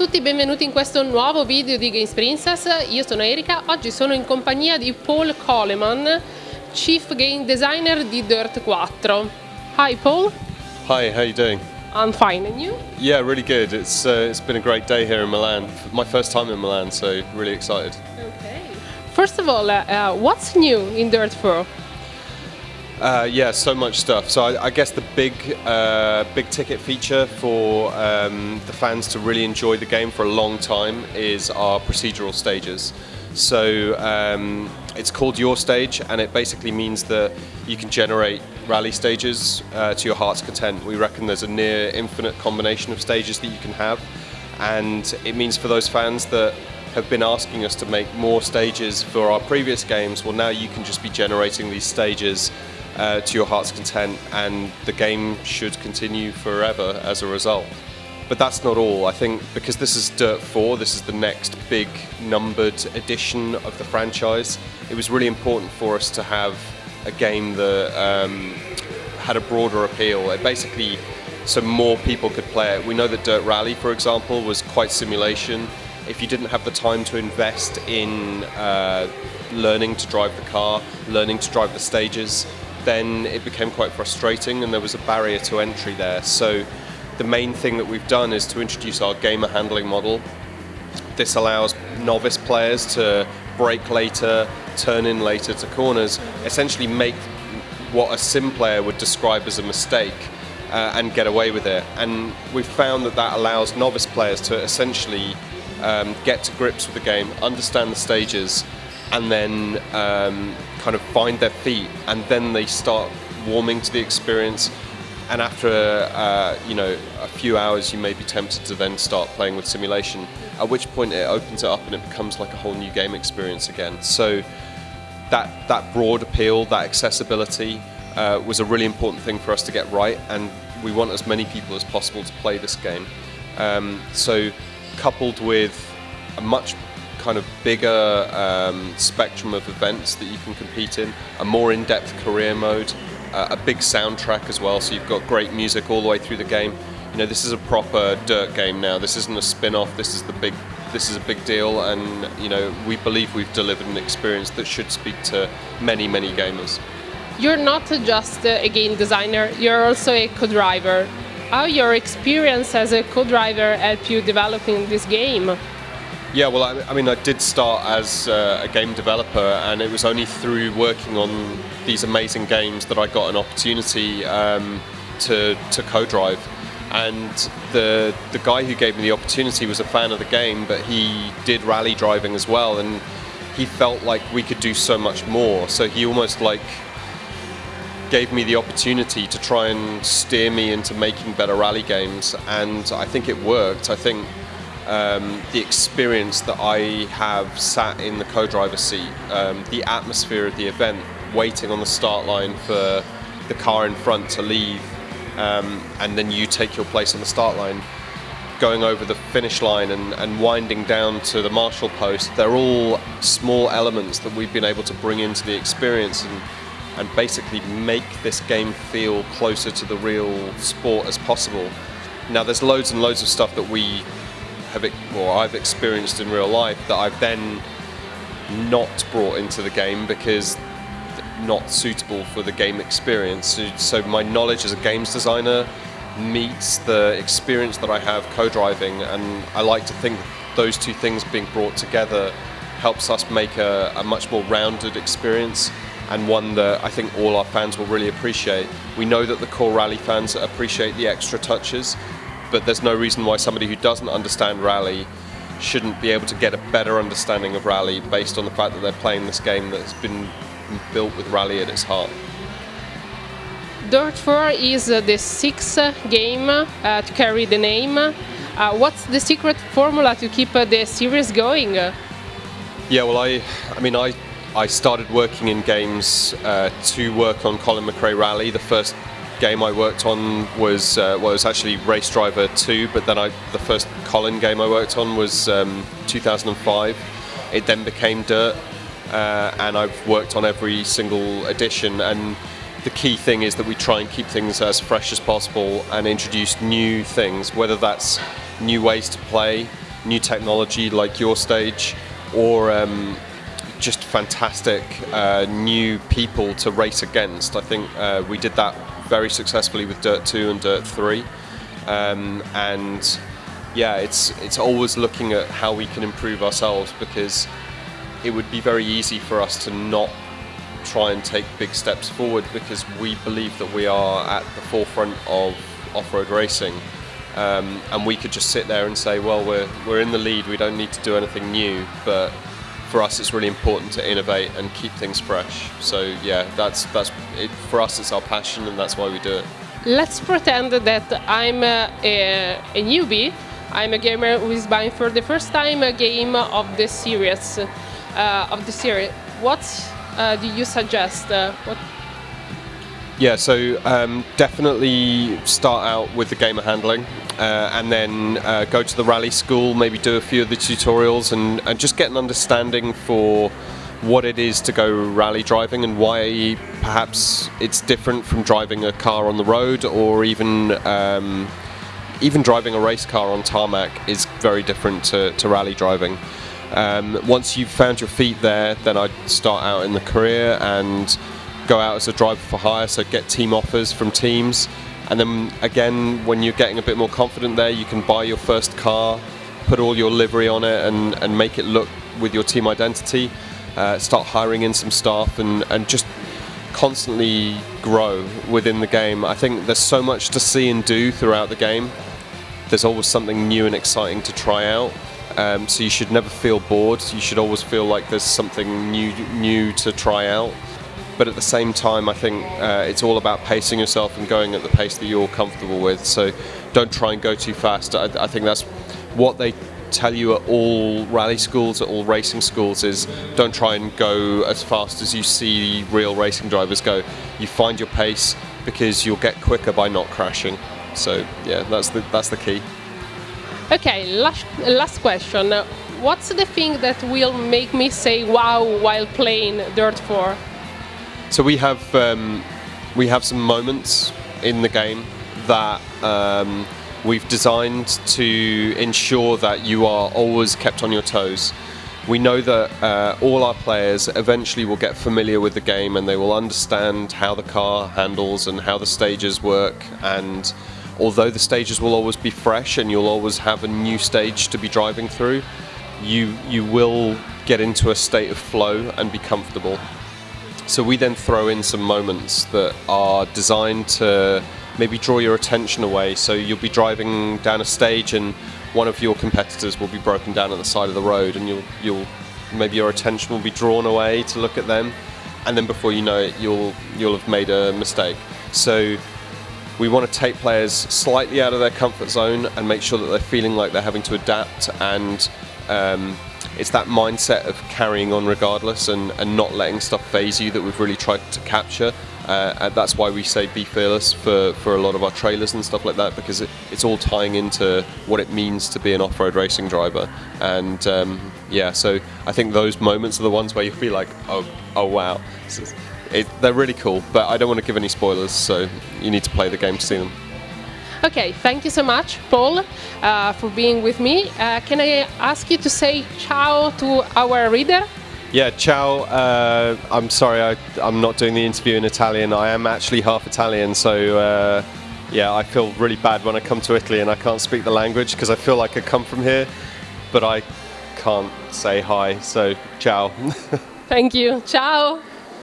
tutti, benvenuti in questo nuovo video di Games Princess. Io sono Erika, oggi sono in compagnia di Paul Coleman, Chief Game Designer di Dirt 4. Hi Paul. Hi, how you doing? I'm fine, and you? Yeah, really good. It's uh, it's been a great day here in Milan. My first time in Milan, so really excited. Okay. First of all, uh, uh, what's new in Dirt 4? Uh, yeah, so much stuff. So I, I guess the big, uh, big ticket feature for um, the fans to really enjoy the game for a long time is our procedural stages. So um, it's called Your Stage, and it basically means that you can generate rally stages uh, to your heart's content. We reckon there's a near infinite combination of stages that you can have, and it means for those fans that have been asking us to make more stages for our previous games, well now you can just be generating these stages uh, to your heart's content and the game should continue forever as a result. But that's not all. I think because this is Dirt 4, this is the next big numbered edition of the franchise, it was really important for us to have a game that um, had a broader appeal. It basically, so more people could play it. We know that Dirt Rally, for example, was quite simulation. If you didn't have the time to invest in uh, learning to drive the car, learning to drive the stages, then it became quite frustrating and there was a barrier to entry there. So the main thing that we've done is to introduce our gamer handling model. This allows novice players to brake later, turn in later to corners, essentially make what a sim player would describe as a mistake uh, and get away with it. And we've found that that allows novice players to essentially um, get to grips with the game, understand the stages, and then um, kind of find their feet, and then they start warming to the experience. And after uh, you know a few hours, you may be tempted to then start playing with simulation. At which point it opens it up and it becomes like a whole new game experience again. So that that broad appeal, that accessibility, uh, was a really important thing for us to get right, and we want as many people as possible to play this game. Um, so coupled with a much kind of bigger um, spectrum of events that you can compete in, a more in-depth career mode, uh, a big soundtrack as well, so you've got great music all the way through the game. You know, this is a proper dirt game now. This isn't a spin-off. This is the big. This is a big deal, and you know, we believe we've delivered an experience that should speak to many, many gamers. You're not just a game designer. You're also a co-driver. How your experience as a co-driver helped you developing this game? Yeah, well, I, I mean, I did start as uh, a game developer, and it was only through working on these amazing games that I got an opportunity um, to, to co-drive. And the the guy who gave me the opportunity was a fan of the game, but he did rally driving as well, and he felt like we could do so much more. So he almost like gave me the opportunity to try and steer me into making better rally games, and I think it worked. I think um, the experience that I have sat in the co-driver seat, um, the atmosphere of the event, waiting on the start line for the car in front to leave, um, and then you take your place on the start line, going over the finish line and, and winding down to the marshal post, they're all small elements that we've been able to bring into the experience and, and basically make this game feel closer to the real sport as possible. Now there's loads and loads of stuff that we have, or I've experienced in real life that I've then not brought into the game because not suitable for the game experience. So, so my knowledge as a games designer meets the experience that I have co-driving, and I like to think those two things being brought together helps us make a, a much more rounded experience and one that I think all our fans will really appreciate. We know that the core rally fans appreciate the extra touches, but there's no reason why somebody who doesn't understand rally shouldn't be able to get a better understanding of rally based on the fact that they're playing this game that's been built with rally at its heart. Dirt 4 is uh, the sixth game uh, to carry the name. Uh, what's the secret formula to keep uh, the series going? Yeah, well, I, I mean, I, I started working in games uh, to work on Colin McRae Rally. The first game I worked on was uh, well, was actually Race Driver 2, but then I, the first Colin game I worked on was um, 2005. It then became Dirt, uh, and I've worked on every single edition. And the key thing is that we try and keep things as fresh as possible and introduce new things, whether that's new ways to play, new technology like your stage, or um, just fantastic uh, new people to race against. I think uh, we did that very successfully with Dirt 2 and Dirt 3. Um, and yeah, it's it's always looking at how we can improve ourselves because it would be very easy for us to not try and take big steps forward because we believe that we are at the forefront of off-road racing. Um, and we could just sit there and say, well, we're, we're in the lead, we don't need to do anything new, but for us it's really important to innovate and keep things fresh. So yeah, that's, that's it, for us it's our passion and that's why we do it. Let's pretend that I'm a, a, a newbie. I'm a gamer who is buying for the first time a game of the series. Uh, of the series. What uh, do you suggest? Uh, what yeah, so um, definitely start out with the gamer handling uh, and then uh, go to the rally school, maybe do a few of the tutorials and, and just get an understanding for what it is to go rally driving and why perhaps it's different from driving a car on the road or even um, even driving a race car on tarmac is very different to, to rally driving. Um, once you've found your feet there, then I'd start out in the career and go out as a driver for hire, so get team offers from teams. And then again, when you're getting a bit more confident there, you can buy your first car, put all your livery on it, and, and make it look with your team identity. Uh, start hiring in some staff and, and just constantly grow within the game. I think there's so much to see and do throughout the game. There's always something new and exciting to try out. Um, so you should never feel bored. You should always feel like there's something new new to try out but at the same time, I think uh, it's all about pacing yourself and going at the pace that you're comfortable with. So don't try and go too fast. I, I think that's what they tell you at all rally schools, at all racing schools, is don't try and go as fast as you see real racing drivers go. You find your pace because you'll get quicker by not crashing. So yeah, that's the that's the key. Okay, last, last question. What's the thing that will make me say wow while playing Dirt 4? So we have um, we have some moments in the game that um, we've designed to ensure that you are always kept on your toes. We know that uh, all our players eventually will get familiar with the game and they will understand how the car handles and how the stages work and although the stages will always be fresh and you'll always have a new stage to be driving through, you, you will get into a state of flow and be comfortable. So we then throw in some moments that are designed to maybe draw your attention away. So you'll be driving down a stage and one of your competitors will be broken down at the side of the road and you'll, you'll maybe your attention will be drawn away to look at them and then before you know it you'll, you'll have made a mistake. So we want to take players slightly out of their comfort zone and make sure that they're feeling like they're having to adapt and um, it's that mindset of carrying on regardless and, and not letting stuff faze you that we've really tried to capture. Uh, that's why we say be fearless for, for a lot of our trailers and stuff like that because it, it's all tying into what it means to be an off-road racing driver. And um, yeah, so I think those moments are the ones where you feel like, oh, oh wow, it, they're really cool. But I don't want to give any spoilers, so you need to play the game to see them. Okay, thank you so much, Paul, uh, for being with me. Uh, can I ask you to say ciao to our reader? Yeah, ciao. Uh, I'm sorry, I, am not doing the interview in Italian. I am actually half Italian, so uh, yeah, I feel really bad when I come to Italy and I can't speak the language because I feel like I come from here, but I can't say hi, so ciao. Thank you. Ciao.